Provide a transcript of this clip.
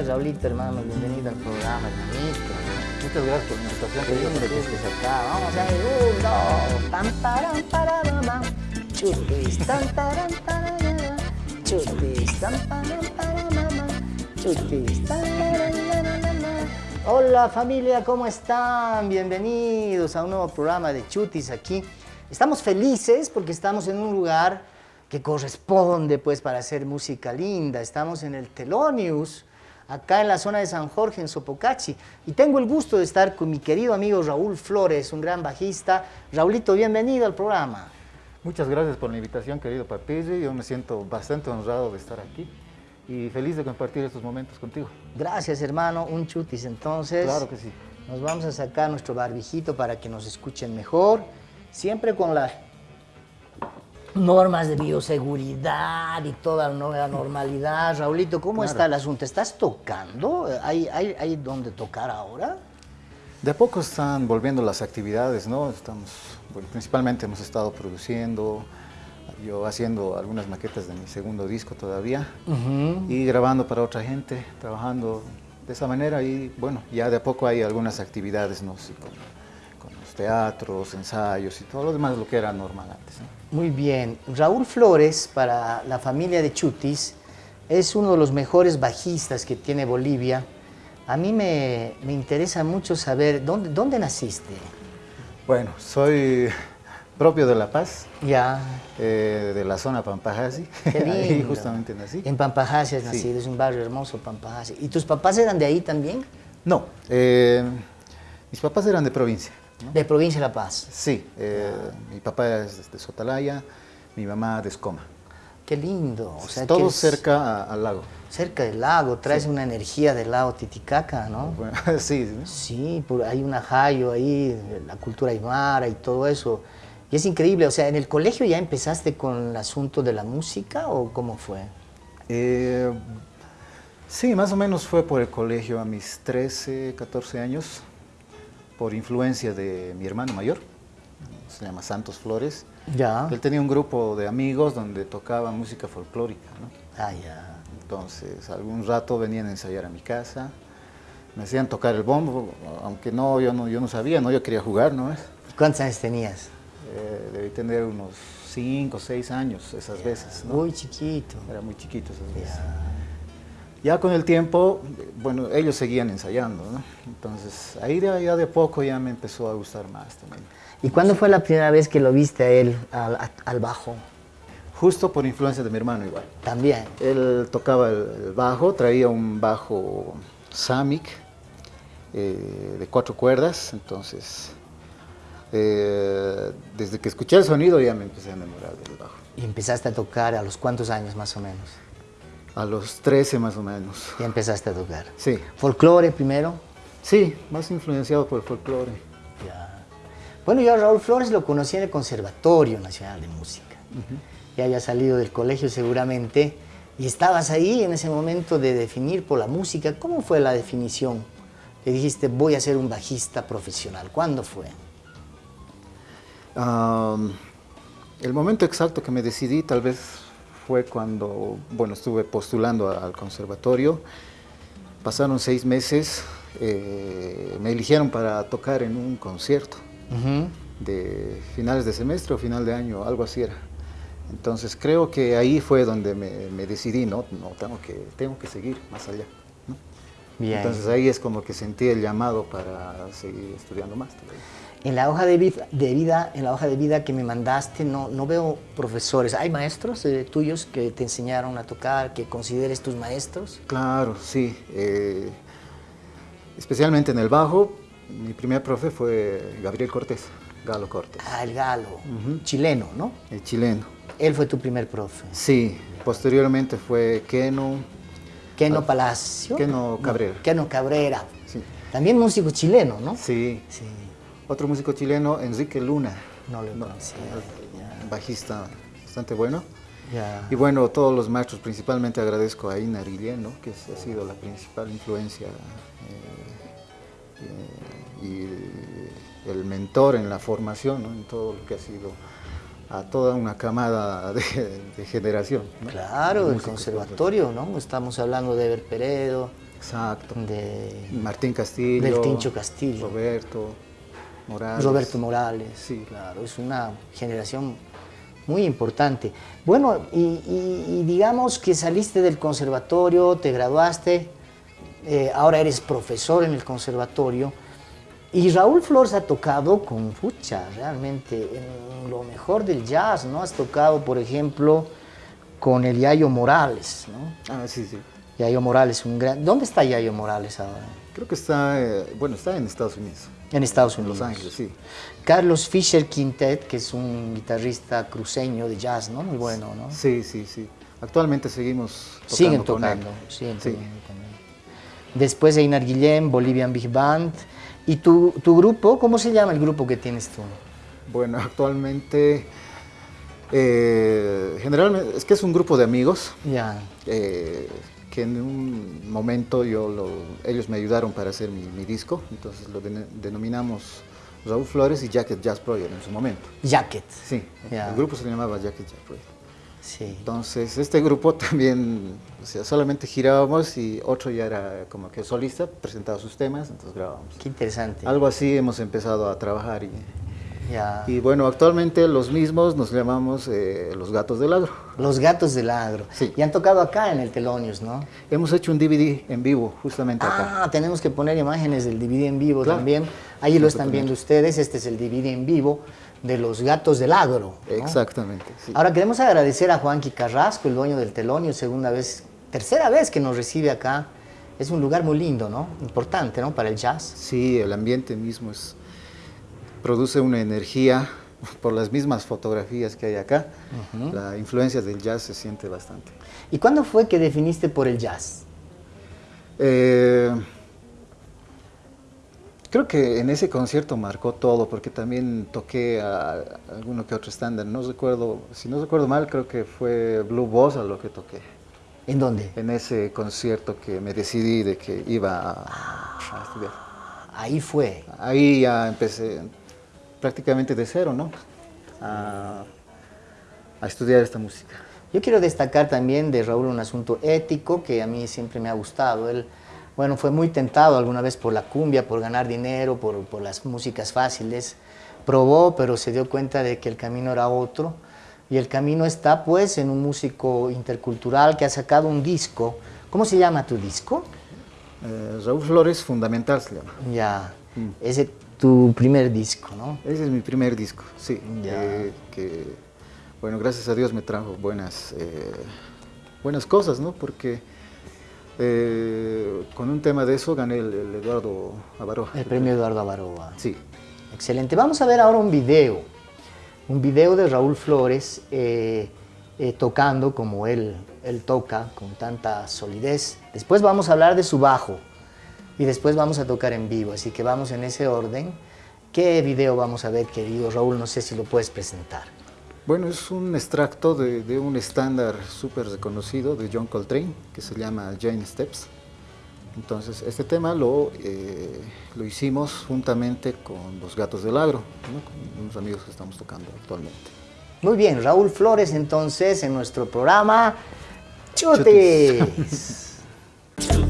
es, Raulito, hermano? Bienvenido al programa, hermanito. Muchas gracias por la invitación. Qué lindo que estés acá. Vamos a ir, un, dos. Pam, param, param, Chutis, tan, taran, tararara. Chutis, tan, param, param, Chutis, tan. Hola familia, ¿cómo están? Bienvenidos a un nuevo programa de Chutis aquí. Estamos felices porque estamos en un lugar que corresponde pues para hacer música linda. Estamos en el Telonius, acá en la zona de San Jorge, en Sopocachi. Y tengo el gusto de estar con mi querido amigo Raúl Flores, un gran bajista. Raulito, bienvenido al programa. Muchas gracias por la invitación, querido Papirri. Yo me siento bastante honrado de estar aquí y feliz de compartir estos momentos contigo. Gracias, hermano. Un chutis, entonces. Claro que sí. Nos vamos a sacar nuestro barbijito para que nos escuchen mejor. Siempre con las normas de bioseguridad y toda la normalidad. Raulito, ¿cómo está el asunto? ¿Estás tocando? ¿Hay, hay, hay dónde tocar ahora? De a poco están volviendo las actividades, ¿no? Estamos, bueno, principalmente hemos estado produciendo, yo haciendo algunas maquetas de mi segundo disco todavía y grabando para otra gente, trabajando de esa manera y bueno, ya de a poco hay algunas actividades, ¿no? con, los teatros, ensayos y todo lo demás, lo que era normal antes. Muy bien. Raúl Flores, para la familia de Chutis, es uno de los mejores bajistas que tiene Bolivia. A mí me, me interesa mucho saber, ¿dónde, ¿dónde naciste? Bueno, soy propio de La Paz. Ya. Eh, de la zona Pampajasi. Qué lindo. Ahí justamente nací. En Pampajasi has nacido, es un barrio hermoso, Pampajasi. ¿Y tus papás eran de ahí también? No, eh, mis papás eran de provincia. De provincia de La Paz. Sí, eh, mi papá es de Sotalaya, mi mamá de Escoma. Qué lindo. O sea, Todo cerca al lago. Cerca del lago, traes una energía del lago Titicaca, ¿no? Bueno, sí. Sí, hay un ajayo ahí, la cultura aymara y todo eso. Y es increíble, o sea, ¿en el colegio ya empezaste con el asunto de la música o cómo fue? Eh, sí, más o menos fue por el colegio a mis 13, 14 años por influencia de mi hermano mayor, se llama Santos Flores. Ya. Él tenía un grupo de amigos donde tocaba música folclórica, ¿no? Ah, ya. Entonces, algún rato venían a ensayar a mi casa, me hacían tocar el bombo, aunque no, yo no, yo no sabía, ¿no? Yo quería jugar, ¿no? ¿Cuántos años tenías? Eh, debí tener unos 5 o 6 años esas veces, ¿no? Muy chiquito. Era muy chiquito esas veces. Ya con el tiempo, bueno, ellos seguían ensayando, ¿no? Entonces, ahí de, ya de poco ya me empezó a gustar más también. ¿Y cuándo fue la primera vez que lo viste a él al, bajo? Justo por influencia de mi hermano igual. También. Él tocaba el, bajo, traía un bajo Samick eh, de cuatro cuerdas, entonces eh, desde que escuché el sonido ya me empecé a enamorar del bajo. ¿Y empezaste a tocar a los cuántos años más o menos? A los 13 más o menos. Ya empezaste a tocar. Sí. ¿Folclore primero? Sí, más influenciado por el folclore. Ya. Bueno, yo a Raúl Flores lo conocí en el Conservatorio Nacional de Música. Ya había salido del colegio seguramente y estabas ahí en ese momento de definir por la música. ¿Cómo fue la definición? Que dijiste, voy a ser un bajista profesional. ¿Cuándo fue? el momento exacto que me decidí tal vez fue cuando, bueno, estuve postulando al conservatorio. Pasaron seis meses, eh, me eligieron para tocar en un concierto de finales de semestre o final de año, algo así era. Entonces creo que ahí fue donde me, decidí, no, no tengo, que, tengo que seguir más allá. Entonces ahí es como que sentí el llamado para seguir estudiando más. En la hoja de vida, en la hoja de vida que me mandaste no, no veo profesores. ¿Hay maestros eh, tuyos que te enseñaron a tocar, que consideres tus maestros? Claro, sí. Eh, especialmente en el bajo, mi primer profe fue Gabriel Cortés, Galo Cortés. Ah, el Galo, chileno, ¿no? El chileno. Él fue tu primer profe. Sí, posteriormente fue Keno. Keno Palacio. Keno Cabrera. Keno Cabrera. Sí. También músico chileno, ¿no? Sí. sí. Otro músico chileno, Enrique Luna. No lo conocía. Bajista bastante bueno. Y bueno, todos los maestros, principalmente agradezco a Ina Guillén, que ha sido la principal influencia eh, eh, y el mentor en la formación, en todo lo que ha sido a toda una camada de, generación. Claro, el conservatorio, ¿no? Estamos hablando de Ever Peredo, Exacto. de Martín Castillo. del Tincho Castillo. Roberto Morales. Roberto Morales. Sí. claro, es una generación muy importante. Bueno, y, y- y digamos que saliste del conservatorio, te graduaste, eh, ahora eres profesor en el conservatorio. Y Raúl Flores ha tocado con fucha, realmente, en lo mejor del jazz, ¿no? Has tocado, por ejemplo, con el Yayo Morales, ¿no? Ah, sí, sí. Yayo Morales, un gran... ¿Dónde está Yayo Morales ahora? Creo que está, eh, bueno, está en Estados Unidos. En Estados En Unidos. Los Ángeles, sí. Carlos Fischer Quintet, que es un guitarrista cruceño de jazz, ¿no? Muy bueno, ¿no? Sí, sí, sí. Actualmente seguimos tocando Siguen con él. tocando, siguen Sí. tocando con él. Después Einar Guillén, Bolivian Big Band. ¿Y tu, tu grupo? ¿Cómo se llama el grupo que tienes tú? Bueno, actualmente, eh, generalmente, es que es un grupo de amigos Ya, eh, que en un momento yo lo- ellos me ayudaron para hacer mi, mi disco, entonces lo den- denominamos Raúl Flores y Jacket Jazz Project en su momento. Jacket. Sí, Ya. el grupo se llamaba Jacket Jazz Project. Sí. Entonces, este grupo también, o sea, solamente girábamos y otro ya era como que solista, presentaba sus temas, entonces grabábamos. Qué interesante. Algo así hemos empezado a trabajar y, Ya. y bueno, actualmente los mismos nos llamamos eh, Los Gatos del Agro. Los gatos del agro. Sí. Y han tocado acá en el Telonius, ¿no? Hemos hecho un DVD en vivo justamente acá. Ah, tenemos que poner imágenes del DVD en vivo Claro. también. Ahí lo están viendo ustedes. Este es el DVD en vivo de los gatos del agro. ¿no? Exactamente, sí. Ahora queremos agradecer a Juanqui Carrasco, el dueño del Telonio, segunda vez, tercera vez que nos recibe acá. Es un lugar muy lindo, ¿no? Importante, ¿no? Para el jazz. Sí, el ambiente mismo es, produce una energía por las mismas fotografías que hay acá. La influencia del jazz se siente bastante. ¿Y cuándo fue que definiste por el jazz? Eh, creo que en ese concierto marcó todo, porque también toqué a, a alguno que otro estándar. No recuerdo, si no recuerdo mal, creo que fue Blue Bossa lo que toqué. ¿En dónde? En ese concierto que me decidí de que iba a, a estudiar. Ahí fue. Ahí ya empecé prácticamente de cero, ¿no? A, a estudiar esta música. Yo quiero destacar también de Raúl un asunto ético que a mí siempre me ha gustado. Él, bueno, fue muy tentado alguna vez por la cumbia, por ganar dinero, por, por las músicas fáciles. Probó, pero se dio cuenta de que el camino era otro. Y el camino está, pues, en un músico intercultural que ha sacado un disco. ¿Cómo se llama tu disco? Eh, Raúl Flores, Fundamental se llama. Ya, ese tu primer disco, ¿no? Ese es mi primer disco, sí. Ya. eh, que, bueno, gracias a Dios me trajo buenas, eh, buenas cosas, ¿no? Porque eh, con un tema de eso gané el, el Eduardo Avaroa. El premio Eduardo Avaroa. Sí. Excelente. Vamos a ver ahora un video. Un video de Raúl Flores tocando como él, él toca, con tanta solidez. Después vamos a hablar de su bajo y después vamos a tocar en vivo. Así que vamos en ese orden. ¿Qué video vamos a ver, querido Raúl? No sé si lo puedes presentar. Bueno, es un extracto de, de un estándar súper reconocido de John Coltrane que se llama Jane Steps. Entonces, este tema lo, eh, lo hicimos juntamente con los Gatos del Agro, ¿no? con unos amigos que estamos tocando actualmente. Muy bien, Raúl Flores entonces en nuestro programa Chutes.